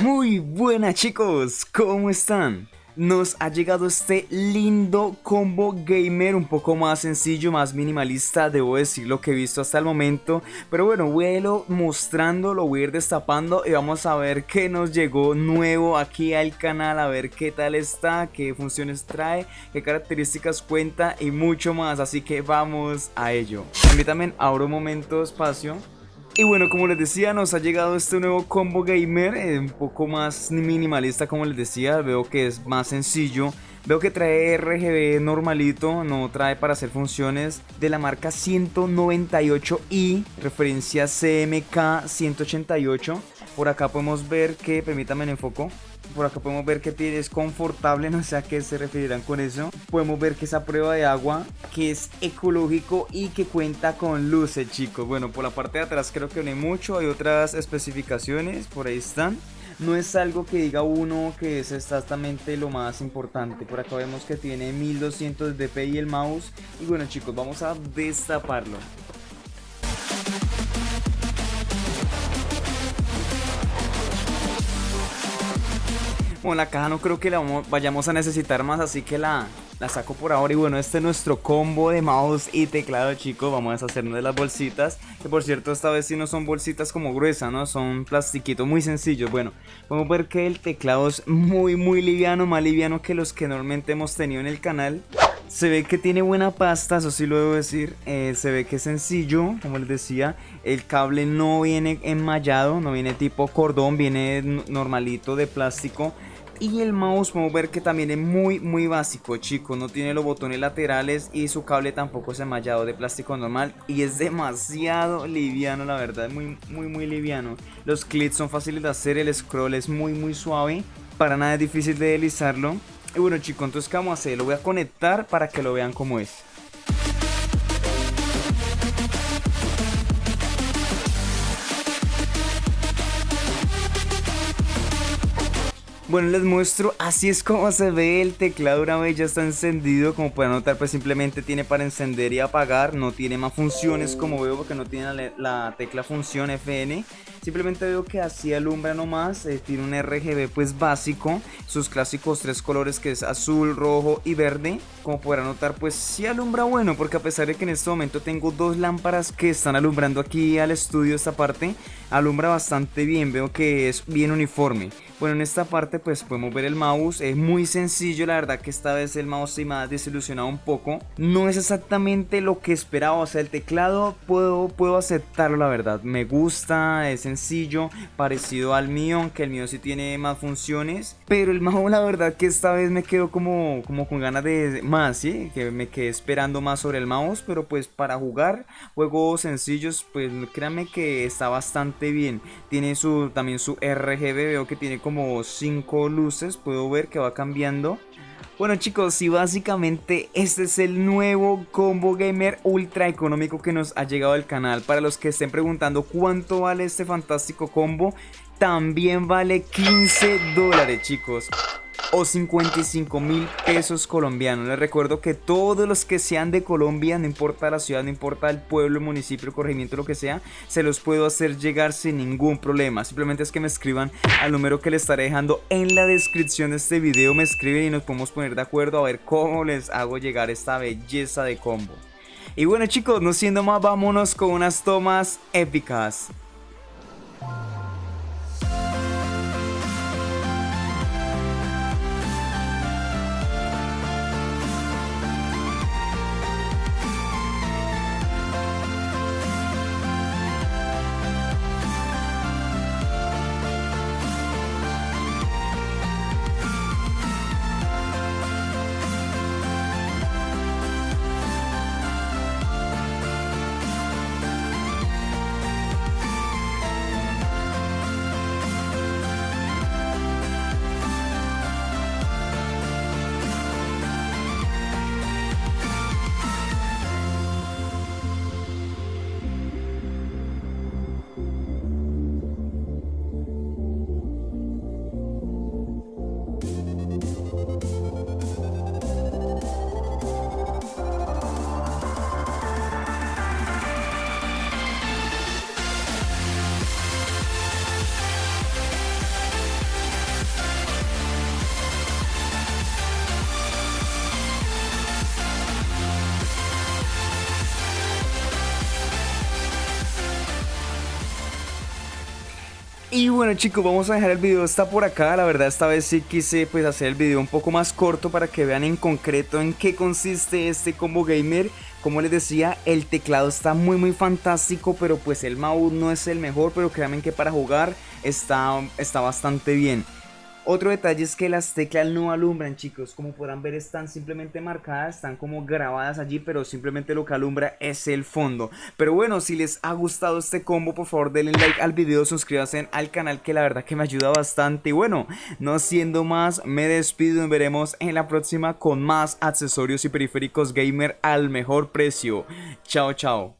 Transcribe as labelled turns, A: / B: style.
A: Muy buenas chicos, ¿cómo están? Nos ha llegado este lindo combo gamer un poco más sencillo, más minimalista, debo decir lo que he visto hasta el momento. Pero bueno, voy a irlo mostrando, lo voy a ir destapando y vamos a ver qué nos llegó nuevo aquí al canal A ver qué tal está, qué funciones trae, qué características cuenta y mucho más. Así que vamos a ello. También abro un momento espacio y bueno, como les decía, nos ha llegado este nuevo combo gamer, eh, un poco más minimalista como les decía, veo que es más sencillo. Veo que trae RGB normalito, no trae para hacer funciones de la marca 198i, referencia CMK 188. Por acá podemos ver que, permítanme en enfoco, por acá podemos ver que es confortable, no sé a qué se referirán con eso. Podemos ver que esa prueba de agua, que es ecológico y que cuenta con luces, chicos. Bueno, por la parte de atrás creo que no hay mucho, hay otras especificaciones, por ahí están. No es algo que diga uno que es exactamente lo más importante. Por acá vemos que tiene 1200 dpi el mouse. Y bueno chicos, vamos a destaparlo. Bueno, la caja no creo que la vayamos a necesitar más, así que la, la saco por ahora. Y bueno, este es nuestro combo de mouse y teclado, chicos. Vamos a deshacernos de las bolsitas. Que por cierto, esta vez sí no son bolsitas como gruesas, ¿no? Son plastiquitos muy sencillos. Bueno, podemos ver que el teclado es muy, muy liviano. Más liviano que los que normalmente hemos tenido en el canal. Se ve que tiene buena pasta, eso sí lo debo decir. Eh, se ve que es sencillo, como les decía. El cable no viene enmallado, no viene tipo cordón, viene normalito de plástico. Y el mouse podemos ver que también es muy muy básico chicos No tiene los botones laterales y su cable tampoco es enmallado de plástico normal Y es demasiado liviano la verdad, muy muy muy liviano Los clics son fáciles de hacer, el scroll es muy muy suave Para nada es difícil de deslizarlo Y bueno chicos, entonces ¿qué vamos a hacer? Lo voy a conectar para que lo vean como es Bueno, les muestro, así es como se ve el teclado una vez ya está encendido Como pueden notar, pues simplemente tiene para encender y apagar No tiene más funciones como veo porque no tiene la, tecla función FN Simplemente veo que así alumbra nomás, eh, tiene un RGB pues básico Sus clásicos tres colores que es azul, rojo y verde. Como podrán notar pues sí alumbra bueno Porque a pesar de que en este momento tengo dos lámparas que están alumbrando aquí al estudio esta parte Alumbra bastante bien, veo que es bien uniforme. Bueno, en esta parte pues podemos ver el mouse, es muy sencillo, la verdad que esta vez el mouse se me ha desilusionado un poco. No es exactamente lo que esperaba, o sea, el teclado puedo, puedo aceptarlo, la verdad. Me gusta, es sencillo, parecido al mío, aunque el mío sí tiene más funciones. Pero el mouse, la verdad que esta vez me quedo como, como con ganas de más, ¿sí? Que me quedé esperando más sobre el mouse, pero pues para jugar juegos sencillos, pues créanme que está bastante bien. Tiene su, también su RGB, veo que tiene como 5 luces, puedo ver que va cambiando. Bueno chicos, y básicamente este es el nuevo combo gamer ultra económico que nos ha llegado al canal. Para los que estén preguntando cuánto vale este fantástico combo, también vale 15 dólares chicos o 55 mil pesos colombianos. Les recuerdo que todos los que sean de Colombia, no importa la ciudad, no importa el pueblo, municipio, corregimiento, lo que sea, se los puedo hacer llegar sin ningún problema. Simplemente es que me escriban al número que les estaré dejando en la descripción de este video. Me escriben y nos podemos poner de acuerdo a ver cómo les hago llegar esta belleza de combo. Y bueno chicos, no siendo más, vámonos con unas tomas épicas. Y bueno chicos, vamos a dejar el video hasta por acá, la verdad esta vez sí quise pues hacer el video un poco más corto para que vean en concreto en qué consiste este combo gamer como les decía, el teclado está muy muy fantástico, pero pues el mouse no es el mejor, pero créanme que para jugar está, está bastante bien. Otro detalle es que las teclas no alumbran chicos, como podrán ver están simplemente marcadas, están como grabadas allí, pero simplemente lo que alumbra es el fondo. Pero bueno, si les ha gustado este combo, por favor denle like al video, suscríbanse al canal que la verdad que me ayuda bastante. Y bueno, no siendo más, me despido y veremos en la próxima con más accesorios y periféricos gamer al mejor precio. Chao, chao.